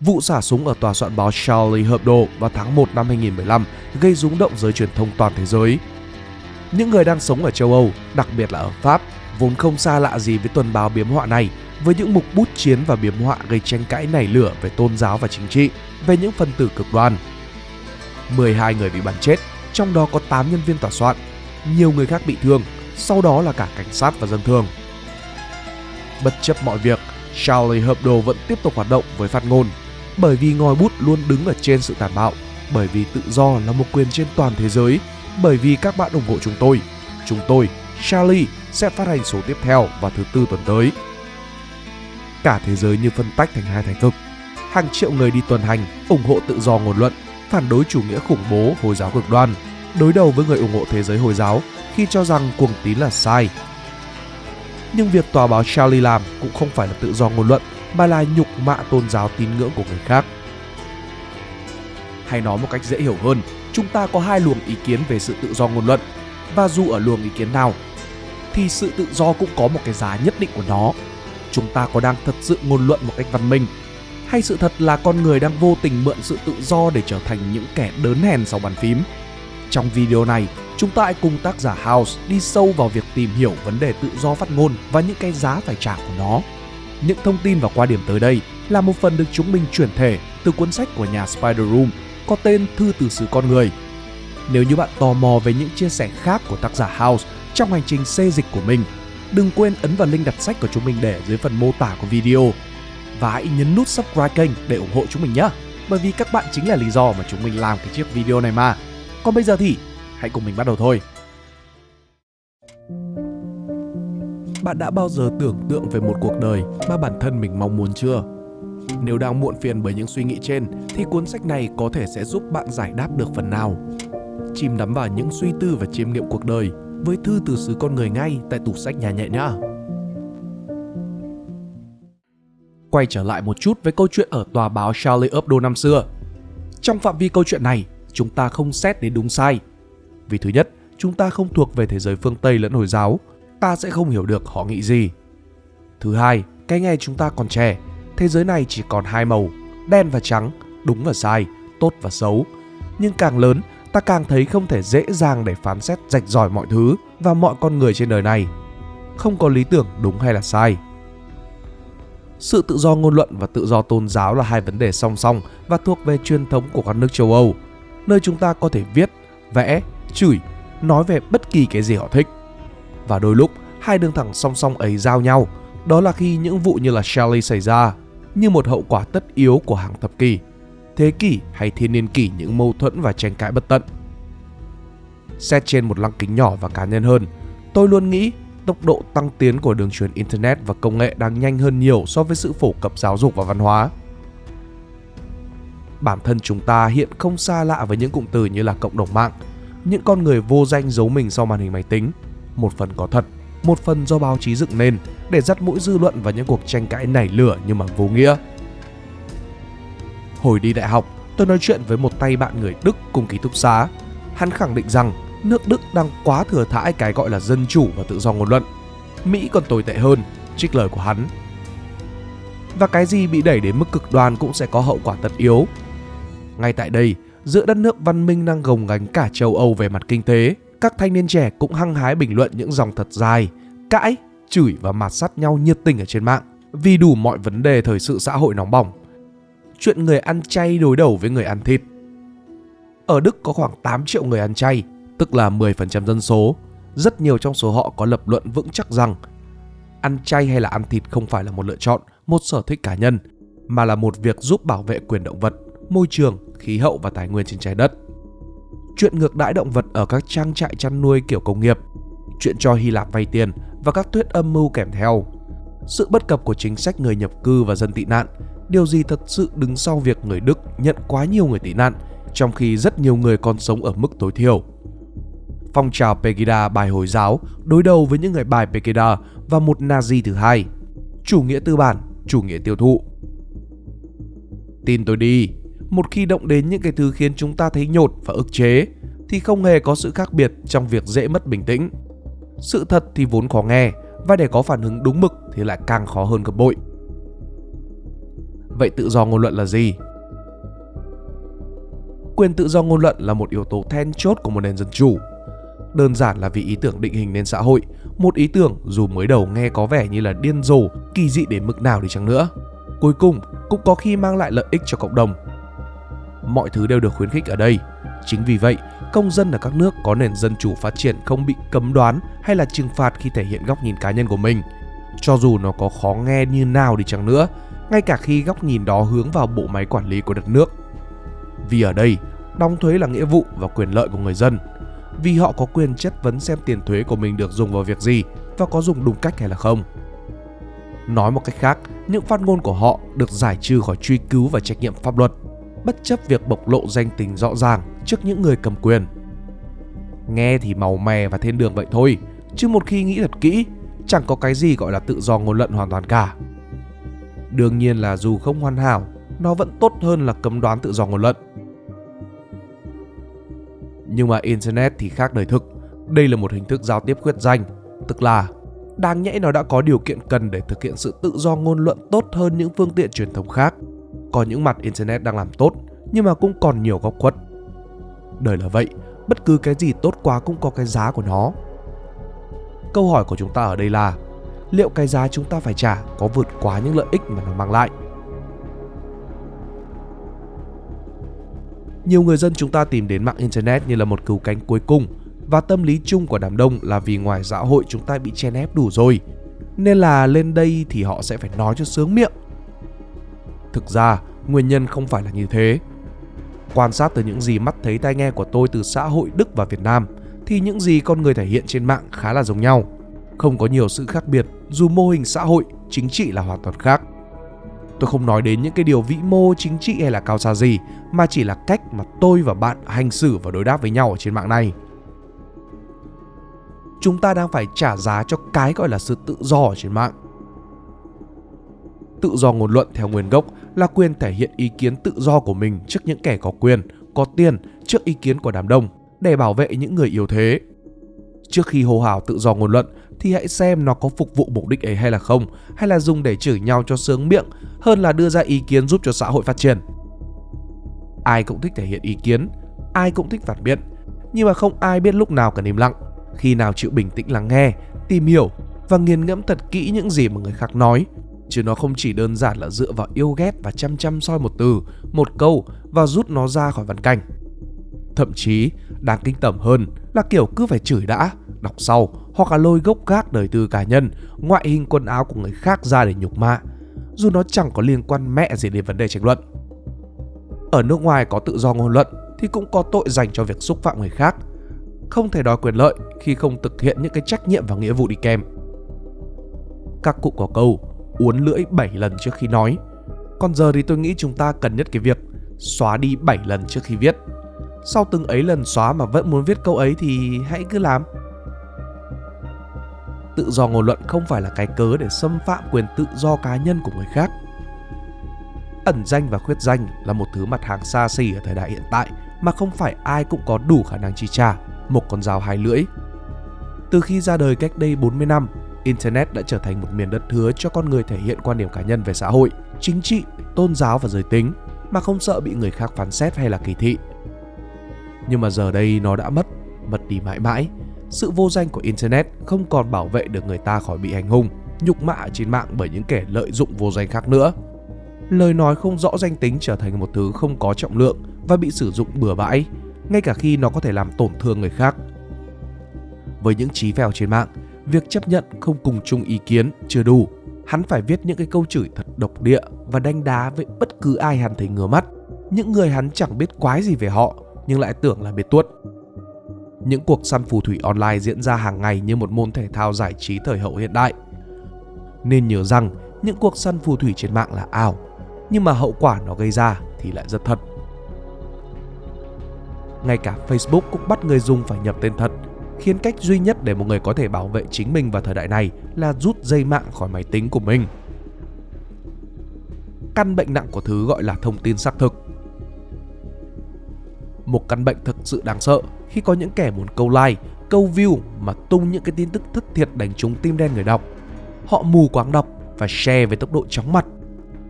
Vụ xả súng ở tòa soạn báo Charlie Hebdo vào tháng 1 năm 2015 gây rúng động giới truyền thông toàn thế giới. Những người đang sống ở châu Âu, đặc biệt là ở Pháp, vốn không xa lạ gì với tuần báo biếm họa này với những mục bút chiến và biếm họa gây tranh cãi nảy lửa về tôn giáo và chính trị, về những phần tử cực đoan. 12 người bị bắn chết, trong đó có 8 nhân viên tòa soạn, nhiều người khác bị thương, sau đó là cả cảnh sát và dân thường. Bất chấp mọi việc, Charlie Hebdo vẫn tiếp tục hoạt động với phát ngôn, bởi vì ngòi bút luôn đứng ở trên sự tàn bạo, bởi vì tự do là một quyền trên toàn thế giới, bởi vì các bạn ủng hộ chúng tôi. Chúng tôi, Charlie, sẽ phát hành số tiếp theo vào thứ tư tuần tới. Cả thế giới như phân tách thành hai thái cực. Hàng triệu người đi tuần hành, ủng hộ tự do ngôn luận, phản đối chủ nghĩa khủng bố Hồi giáo cực đoan, đối đầu với người ủng hộ thế giới Hồi giáo khi cho rằng cuồng tín là sai. Nhưng việc tòa báo Charlie làm cũng không phải là tự do ngôn luận mà là nhục mạ tôn giáo tín ngưỡng của người khác. Hay nói một cách dễ hiểu hơn, chúng ta có hai luồng ý kiến về sự tự do ngôn luận và dù ở luồng ý kiến nào thì sự tự do cũng có một cái giá nhất định của nó. Chúng ta có đang thật sự ngôn luận một cách văn minh hay sự thật là con người đang vô tình mượn sự tự do để trở thành những kẻ đớn hèn sau bàn phím. Trong video này, chúng ta hãy cùng tác giả House đi sâu vào việc tìm hiểu vấn đề tự do phát ngôn và những cái giá phải trả của nó. Những thông tin và quan điểm tới đây là một phần được chúng mình chuyển thể từ cuốn sách của nhà Spider Room có tên Thư từ xứ con người. Nếu như bạn tò mò về những chia sẻ khác của tác giả House trong hành trình xê dịch của mình, đừng quên ấn vào link đặt sách của chúng mình để dưới phần mô tả của video và hãy nhấn nút subscribe kênh để ủng hộ chúng mình nhé. Bởi vì các bạn chính là lý do mà chúng mình làm cái chiếc video này mà. Còn bây giờ thì hãy cùng mình bắt đầu thôi. Bạn đã bao giờ tưởng tượng về một cuộc đời mà bản thân mình mong muốn chưa? Nếu đang muộn phiền bởi những suy nghĩ trên thì cuốn sách này có thể sẽ giúp bạn giải đáp được phần nào. Chìm đắm vào những suy tư và chiêm nghiệm cuộc đời với thư từ xứ con người ngay tại tủ sách nhà nhẹ nhá. Quay trở lại một chút với câu chuyện ở tòa báo Charlie Hebdo năm xưa. Trong phạm vi câu chuyện này, chúng ta không xét đến đúng sai. Vì thứ nhất, chúng ta không thuộc về thế giới phương Tây lẫn Hồi giáo, ta sẽ không hiểu được họ nghĩ gì. Thứ hai, cái ngày chúng ta còn trẻ, thế giới này chỉ còn hai màu, đen và trắng, đúng và sai, tốt và xấu. Nhưng càng lớn, ta càng thấy không thể dễ dàng để phán xét rạch ròi mọi thứ và mọi con người trên đời này. Không có lý tưởng đúng hay là sai. Sự tự do ngôn luận và tự do tôn giáo là hai vấn đề song song và thuộc về truyền thống của các nước châu Âu, nơi chúng ta có thể viết, vẽ, chửi, nói về bất kỳ cái gì họ thích. Và đôi lúc, hai đường thẳng song song ấy giao nhau, đó là khi những vụ như là Shelley xảy ra, như một hậu quả tất yếu của hàng thập kỷ, thế kỷ hay thiên niên kỷ những mâu thuẫn và tranh cãi bất tận. Xét trên một lăng kính nhỏ và cá nhân hơn, tôi luôn nghĩ tốc độ tăng tiến của đường truyền Internet và công nghệ đang nhanh hơn nhiều so với sự phổ cập giáo dục và văn hóa. Bản thân chúng ta hiện không xa lạ với những cụm từ như là cộng đồng mạng, những con người vô danh giấu mình sau màn hình máy tính, một phần có thật, một phần do báo chí dựng nên để dắt mũi dư luận vào những cuộc tranh cãi nảy lửa nhưng mà vô nghĩa. Hồi đi đại học, tôi nói chuyện với một tay bạn người Đức cùng ký túc xá. Hắn khẳng định rằng nước Đức đang quá thừa thãi cái gọi là dân chủ và tự do ngôn luận. Mỹ còn tồi tệ hơn, trích lời của hắn. Và cái gì bị đẩy đến mức cực đoan cũng sẽ có hậu quả tất yếu. Ngay tại đây, giữa đất nước văn minh đang gồng gánh cả châu Âu về mặt kinh tế, các thanh niên trẻ cũng hăng hái bình luận những dòng thật dài, cãi, chửi và mạt sắt nhau nhiệt tình ở trên mạng vì đủ mọi vấn đề thời sự xã hội nóng bỏng. Chuyện người ăn chay đối đầu với người ăn thịt. Ở Đức có khoảng 8 triệu người ăn chay tức là 10% dân số, rất nhiều trong số họ có lập luận vững chắc rằng ăn chay hay là ăn thịt không phải là một lựa chọn, một sở thích cá nhân, mà là một việc giúp bảo vệ quyền động vật, môi trường, khí hậu và tài nguyên trên trái đất. Chuyện ngược đãi động vật ở các trang trại chăn nuôi kiểu công nghiệp, chuyện cho Hy Lạp vay tiền và các thuyết âm mưu kèm theo. Sự bất cập của chính sách người nhập cư và dân tị nạn, điều gì thật sự đứng sau việc người Đức nhận quá nhiều người tị nạn, trong khi rất nhiều người còn sống ở mức tối thiểu phong trào Pegida bài Hồi giáo đối đầu với những người bài Pegida và một Nazi thứ hai. Chủ nghĩa tư bản, chủ nghĩa tiêu thụ. Tin tôi đi, một khi động đến những cái thứ khiến chúng ta thấy nhột và ức chế thì không hề có sự khác biệt trong việc dễ mất bình tĩnh. Sự thật thì vốn khó nghe và để có phản ứng đúng mực thì lại càng khó hơn gấp bội. Vậy tự do ngôn luận là gì? Quyền tự do ngôn luận là một yếu tố then chốt của một nền dân chủ. Đơn giản là vì ý tưởng định hình nên xã hội, một ý tưởng dù mới đầu nghe có vẻ như là điên rồ, kỳ dị đến mức nào đi chăng nữa. Cuối cùng cũng có khi mang lại lợi ích cho cộng đồng. Mọi thứ đều được khuyến khích ở đây. Chính vì vậy, công dân ở các nước có nền dân chủ phát triển không bị cấm đoán hay là trừng phạt khi thể hiện góc nhìn cá nhân của mình. Cho dù nó có khó nghe như nào đi chăng nữa, ngay cả khi góc nhìn đó hướng vào bộ máy quản lý của đất nước. Vì ở đây, đóng thuế là nghĩa vụ và quyền lợi của người dân. Vì họ có quyền chất vấn xem tiền thuế của mình được dùng vào việc gì và có dùng đúng cách hay là không. Nói một cách khác, những phát ngôn của họ được giải trừ khỏi truy cứu và trách nhiệm pháp luật, bất chấp việc bộc lộ danh tính rõ ràng trước những người cầm quyền. Nghe thì màu mè và thiên đường vậy thôi, chứ một khi nghĩ thật kỹ, chẳng có cái gì gọi là tự do ngôn luận hoàn toàn cả. Đương nhiên là dù không hoàn hảo, nó vẫn tốt hơn là cấm đoán tự do ngôn luận. Nhưng mà Internet thì khác đời thực. Đây là một hình thức giao tiếp khuyết danh, tức là đáng nhẽ nó đã có điều kiện cần để thực hiện sự tự do ngôn luận tốt hơn những phương tiện truyền thống khác. Có những mặt Internet đang làm tốt, nhưng mà cũng còn nhiều góc khuất. Đời là vậy, bất cứ cái gì tốt quá cũng có cái giá của nó. Câu hỏi của chúng ta ở đây là liệu cái giá chúng ta phải trả có vượt quá những lợi ích mà nó mang lại? Nhiều người dân chúng ta tìm đến mạng Internet như là một cứu cánh cuối cùng và tâm lý chung của đám đông là vì ngoài xã hội chúng ta bị chen ép đủ rồi nên là lên đây thì họ sẽ phải nói cho sướng miệng. Thực ra, nguyên nhân không phải là như thế. Quan sát từ những gì mắt thấy tai nghe của tôi từ xã hội Đức và Việt Nam thì những gì con người thể hiện trên mạng khá là giống nhau. Không có nhiều sự khác biệt dù mô hình xã hội, chính trị là hoàn toàn khác. Tôi không nói đến những cái điều vĩ mô chính trị hay là cao xa gì mà chỉ là cách mà tôi và bạn hành xử và đối đáp với nhau ở trên mạng này. Chúng ta đang phải trả giá cho cái gọi là sự tự do ở trên mạng. Tự do ngôn luận theo nguyên gốc là quyền thể hiện ý kiến tự do của mình trước những kẻ có quyền, có tiền, trước ý kiến của đám đông để bảo vệ những người yếu thế. Trước khi hô hào tự do ngôn luận thì hãy xem nó có phục vụ mục đích ấy hay là không, hay là dùng để chửi nhau cho sướng miệng hơn là đưa ra ý kiến giúp cho xã hội phát triển. Ai cũng thích thể hiện ý kiến, ai cũng thích phản biện, nhưng mà không ai biết lúc nào cần im lặng, khi nào chịu bình tĩnh lắng nghe, tìm hiểu và nghiền ngẫm thật kỹ những gì mà người khác nói. Chứ nó không chỉ đơn giản là dựa vào yêu ghét và chăm chăm soi một từ, một câu và rút nó ra khỏi văn cảnh. Thậm chí, đáng kinh tởm hơn là kiểu cứ phải chửi đã, đọc sau hoặc là lôi gốc gác đời tư cá nhân, ngoại hình quần áo của người khác ra để nhục mạ, dù nó chẳng có liên quan mẹ gì đến vấn đề tranh luận. Ở nước ngoài có tự do ngôn luận thì cũng có tội dành cho việc xúc phạm người khác. Không thể đòi quyền lợi khi không thực hiện những cái trách nhiệm và nghĩa vụ đi kèm. Các cụ có câu uốn lưỡi 7 lần trước khi nói. Còn giờ thì tôi nghĩ chúng ta cần nhất cái việc xóa đi 7 lần trước khi viết. Sau từng ấy lần xóa mà vẫn muốn viết câu ấy thì hãy cứ làm tự do ngôn luận không phải là cái cớ để xâm phạm quyền tự do cá nhân của người khác. Ẩn danh và khuyết danh là một thứ mặt hàng xa xỉ ở thời đại hiện tại mà không phải ai cũng có đủ khả năng chi trả, một con dao hai lưỡi. Từ khi ra đời cách đây 40 năm, Internet đã trở thành một miền đất hứa cho con người thể hiện quan điểm cá nhân về xã hội, chính trị, tôn giáo và giới tính mà không sợ bị người khác phán xét hay là kỳ thị. Nhưng mà giờ đây nó đã mất, mất đi mãi mãi sự vô danh của Internet không còn bảo vệ được người ta khỏi bị hành hung, nhục mạ trên mạng bởi những kẻ lợi dụng vô danh khác nữa. Lời nói không rõ danh tính trở thành một thứ không có trọng lượng và bị sử dụng bừa bãi, ngay cả khi nó có thể làm tổn thương người khác. Với những trí phèo trên mạng, việc chấp nhận không cùng chung ý kiến chưa đủ. Hắn phải viết những cái câu chửi thật độc địa và đánh đá với bất cứ ai hắn thấy ngứa mắt. Những người hắn chẳng biết quái gì về họ nhưng lại tưởng là biết tuốt những cuộc săn phù thủy online diễn ra hàng ngày như một môn thể thao giải trí thời hậu hiện đại. Nên nhớ rằng những cuộc săn phù thủy trên mạng là ảo, nhưng mà hậu quả nó gây ra thì lại rất thật. Ngay cả Facebook cũng bắt người dùng phải nhập tên thật, khiến cách duy nhất để một người có thể bảo vệ chính mình vào thời đại này là rút dây mạng khỏi máy tính của mình. Căn bệnh nặng của thứ gọi là thông tin xác thực một căn bệnh thực sự đáng sợ khi có những kẻ muốn câu like, câu view mà tung những cái tin tức thất thiệt đánh trúng tim đen người đọc. Họ mù quáng đọc và share với tốc độ chóng mặt.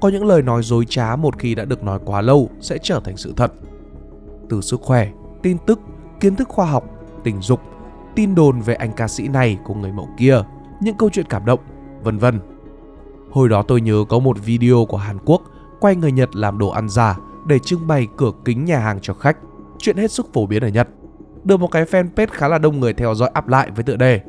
có những lời nói dối trá một khi đã được nói quá lâu sẽ trở thành sự thật. Từ sức khỏe, tin tức, kiến thức khoa học, tình dục, tin đồn về anh ca sĩ này của người mẫu kia, những câu chuyện cảm động, vân vân. Hồi đó tôi nhớ có một video của Hàn Quốc quay người Nhật làm đồ ăn giả để trưng bày cửa kính nhà hàng cho khách. Chuyện hết sức phổ biến ở Nhật. Được một cái fanpage khá là đông người theo dõi áp lại với tựa đề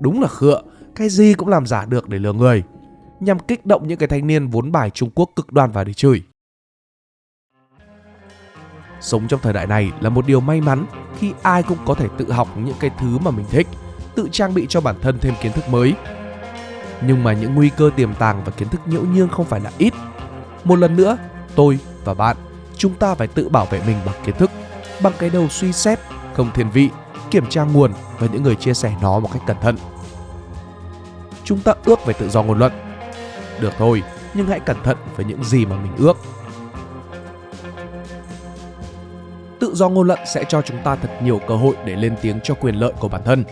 Đúng là khựa, cái gì cũng làm giả được để lừa người nhằm kích động những cái thanh niên vốn bài Trung Quốc cực đoan và để chửi. Sống trong thời đại này là một điều may mắn khi ai cũng có thể tự học những cái thứ mà mình thích, tự trang bị cho bản thân thêm kiến thức mới. Nhưng mà những nguy cơ tiềm tàng và kiến thức nhiễu nhương không phải là ít. Một lần nữa, tôi và bạn, chúng ta phải tự bảo vệ mình bằng kiến thức, bằng cái đầu suy xét, không thiên vị, kiểm tra nguồn và những người chia sẻ nó một cách cẩn thận. Chúng ta ước về tự do ngôn luận, được thôi, nhưng hãy cẩn thận với những gì mà mình ước. Tự do ngôn luận sẽ cho chúng ta thật nhiều cơ hội để lên tiếng cho quyền lợi của bản thân.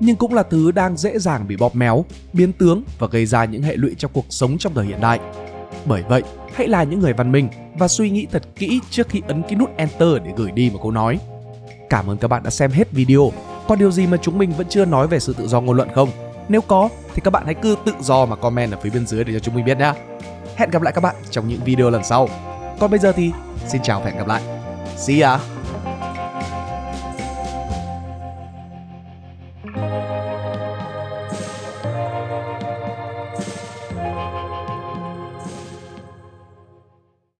Nhưng cũng là thứ đang dễ dàng bị bóp méo, biến tướng và gây ra những hệ lụy trong cuộc sống trong thời hiện đại. Bởi vậy, hãy là những người văn minh và suy nghĩ thật kỹ trước khi ấn cái nút Enter để gửi đi một câu nói. Cảm ơn các bạn đã xem hết video. Có điều gì mà chúng mình vẫn chưa nói về sự tự do ngôn luận không? Nếu có thì các bạn hãy cứ tự do mà comment ở phía bên dưới để cho chúng mình biết nhé. Hẹn gặp lại các bạn trong những video lần sau. Còn bây giờ thì xin chào và hẹn gặp lại. See ya!